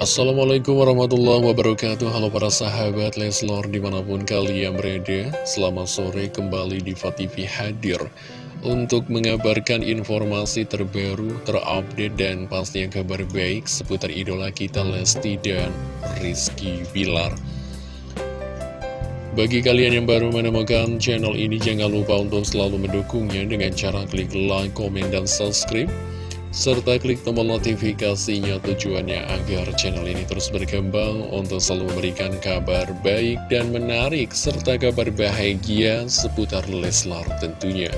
Assalamualaikum warahmatullahi wabarakatuh. Halo para sahabat Leslor di mana pun kalian berada Selamat sore kembali di TV hadir Untuk mengabarkan informasi terbaru, terupdate dan pastinya kabar baik Seputar idola kita Lesti dan Rizky Bilar. Bagi kalian yang baru menemukan channel ini, jangan lupa untuk selalu mendukungnya dengan cara klik like, komen, dan subscribe serta klik tombol notifikasinya tujuannya agar channel ini terus berkembang untuk selalu memberikan kabar baik dan menarik serta kabar bahagia seputar Leslar tentunya.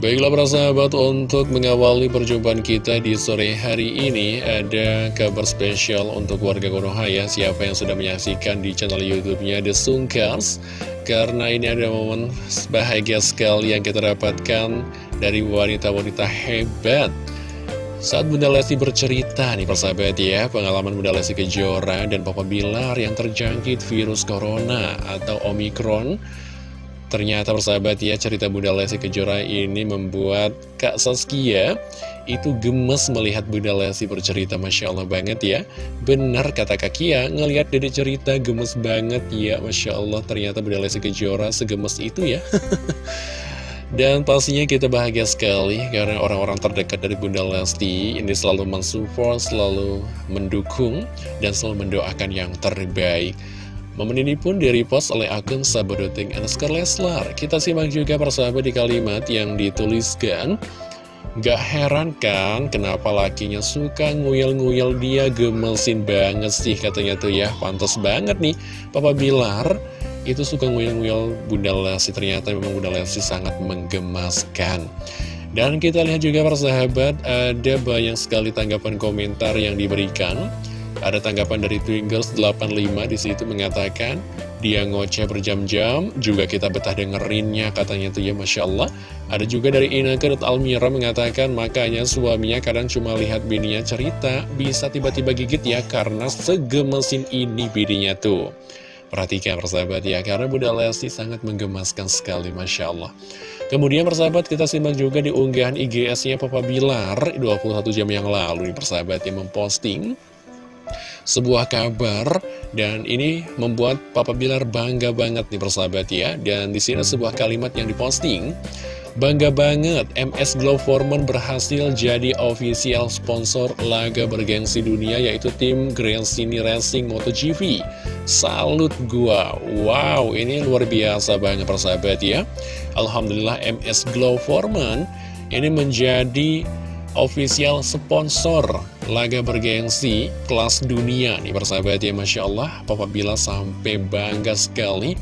Baiklah para sahabat, untuk mengawali perjumpaan kita di sore hari ini Ada kabar spesial untuk warga Konoha ya Siapa yang sudah menyaksikan di channel youtube-nya The Sungkars Karena ini ada momen bahagia sekali yang kita dapatkan dari wanita-wanita hebat. Saat Bunda Lesti bercerita nih persahabat ya Pengalaman Bunda Lesti Kejora dan Papa Bilar yang terjangkit virus Corona atau Omikron Ternyata persahabat ya cerita Bunda Lesti Kejora ini membuat Kak Saskia itu gemes melihat Bunda Lesti bercerita Masya Allah banget ya. Benar kata Kak Kia ngelihat dede cerita gemes banget ya Masya Allah. Ternyata Bunda Lesti Kejora segemes itu ya. Dan pastinya kita bahagia sekali karena orang-orang terdekat dari Bunda Lesti ini selalu mensupport, selalu mendukung, dan selalu mendoakan yang terbaik. Momen ini pun direpost oleh akun Sabodoting Anskar Leslar. Kita simak juga persahabat di kalimat yang dituliskan. Gak heran kan kenapa lakinya suka nguyel-nguyel dia gemesin banget sih katanya tuh ya. Pantas banget nih Papa Bilar itu suka nguyel-nguyel Bunda Lesti. Ternyata memang Bunda Lesti sangat menggemaskan. Dan kita lihat juga persahabat ada banyak sekali tanggapan komentar yang diberikan. Ada tanggapan dari Twinkles85 di situ mengatakan dia ngoceh berjam-jam, juga kita betah dengerinnya katanya tuh ya Masya Allah. Ada juga dari Inaka Almira mengatakan makanya suaminya kadang cuma lihat bininya cerita, bisa tiba-tiba gigit ya karena segemesin ini bininya tuh. Perhatikan persahabat ya, karena Bunda Lesti sangat menggemaskan sekali, Masya Allah. Kemudian persahabat kita simak juga di unggahan IGS-nya Papa Bilar 21 jam yang lalu persahabat yang memposting sebuah kabar dan ini membuat Papa Bilar bangga banget nih persahabat ya dan di sini sebuah kalimat yang diposting Bangga banget, MS Glow Foreman berhasil jadi official sponsor laga bergengsi dunia yaitu tim Grand Cine Racing MotoGP. Salut gua, wow ini luar biasa banget persahabat ya. Alhamdulillah MS Glow Foreman ini menjadi official sponsor laga bergengsi kelas dunia nih persahabat ya Masya Allah. Papa Bila sampai bangga sekali.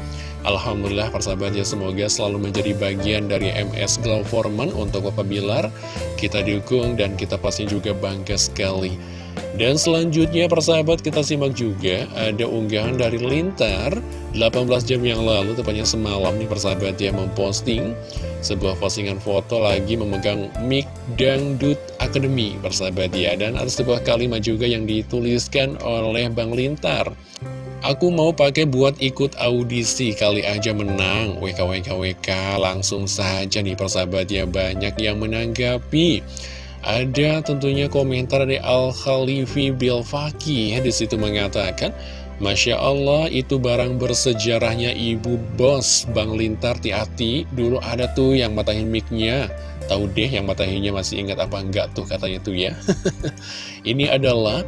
Alhamdulillah persahabat ya semoga selalu menjadi bagian dari MS Glow Foreman untuk Papa Bilar kita dukung dan kita pasti juga bangga sekali. Dan selanjutnya persahabat kita simak juga ada unggahan dari Lintar. 18 jam yang lalu tepatnya semalam nih persahabat ya memposting sebuah postingan foto lagi memegang mic Dangdut Academy persahabat ya dan ada sebuah kalimat juga yang dituliskan oleh Bang Lintar. Aku mau pakai buat ikut audisi kali aja menang. WKWKWK langsung saja nih persahabat ya banyak yang menanggapi. Ada tentunya komentar dari Al-Khalifi Bilfaki ya, di situ mengatakan Masya Allah itu barang bersejarahnya ibu bos. Bang Lintar hati Dulu ada tuh yang matahin micnya Tahu deh yang matahinnya masih ingat apa enggak tuh katanya tuh ya. Ini adalah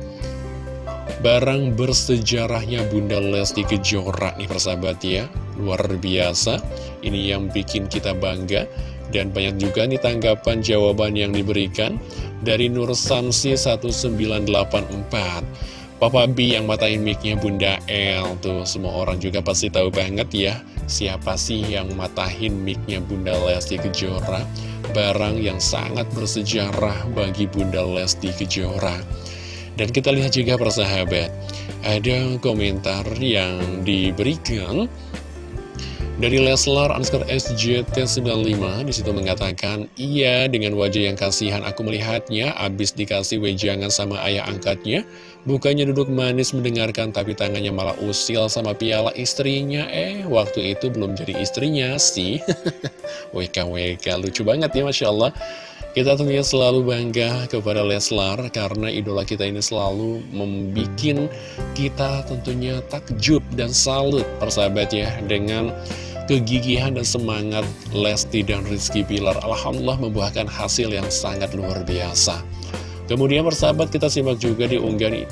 barang bersejarahnya Bunda Lesti Kejora nih persahabat ya. Luar biasa. Ini yang bikin kita bangga. Dan banyak juga nih tanggapan jawaban yang diberikan Dari Nur Samsi 1984 Papa B yang matain micnya Bunda L Tuh semua orang juga pasti tahu banget ya Siapa sih yang matahin micnya Bunda Lesti Kejora Barang yang sangat bersejarah bagi Bunda Lesti Kejora. Dan kita lihat juga persahabat Ada komentar yang diberikan dari Leslar underscore SJT95 di situ mengatakan, Iya, dengan wajah yang kasihan aku melihatnya, abis dikasih wejangan sama ayah angkatnya, bukannya duduk manis mendengarkan, tapi tangannya malah usil sama piala istrinya. Eh, waktu itu belum jadi istrinya sih. WKWK, lucu banget ya, Masya Allah. Kita tentunya selalu bangga kepada Leslar karena idola kita ini selalu membuat kita tentunya takjub dan salut persahabat ya dengan kegigihan dan semangat Lesti dan Rizky Pilar. Alhamdulillah membuahkan hasil yang sangat luar biasa. Kemudian persahabat kita simak juga di unggahan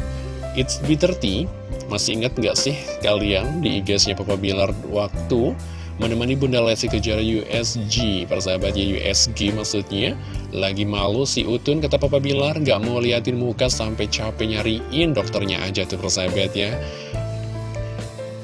It's B30 Masih ingat nggak sih kalian di IG-nya Papa Bilar waktu menemani Bunda Lesti Kejora USG Persahabatnya USG maksudnya. Lagi malu si Utun kata Papa Bilar nggak mau liatin muka sampai capek nyariin dokternya aja tuh persahabat ya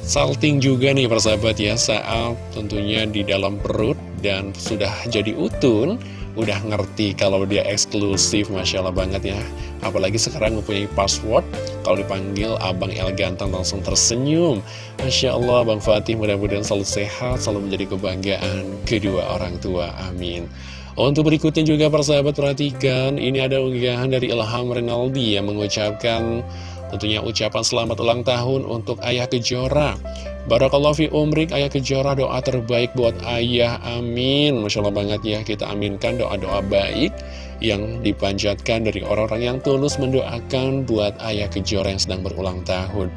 Salting juga nih persahabat ya saat tentunya di dalam perut dan sudah jadi Utun udah ngerti kalau dia eksklusif Masya Allah banget ya. Apalagi sekarang mempunyai password kalau dipanggil Abang El Ganteng langsung tersenyum. Masya Allah Bang Fatih mudah-mudahan selalu sehat selalu menjadi kebanggaan kedua orang tua amin. Untuk berikutnya juga persahabat perhatikan ini ada unggahan dari Ilham Renaldi yang mengucapkan tentunya ucapan selamat ulang tahun untuk Ayah Kejora Barakallahu fi umrik. Ayah kejora doa terbaik buat ayah. Amin. Masya Allah banget ya. Kita aminkan doa-doa baik yang dipanjatkan dari orang-orang yang tulus mendoakan buat ayah kejora yang sedang berulang tahun.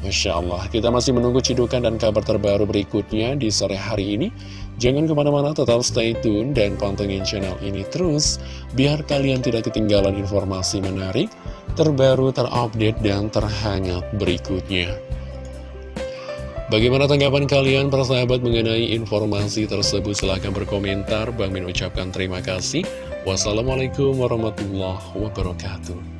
Masya Allah. Kita masih menunggu cidukan dan kabar terbaru berikutnya di sore hari ini. Jangan ke mana-mana tetap stay tune dan pantengin channel ini terus Biar kalian tidak ketinggalan informasi menarik, terbaru, terupdate, dan terhangat berikutnya Bagaimana tanggapan kalian para sahabat mengenai informasi tersebut? Silahkan berkomentar. Bang Min ucapkan terima kasih. Wassalamualaikum warahmatullahi wabarakatuh.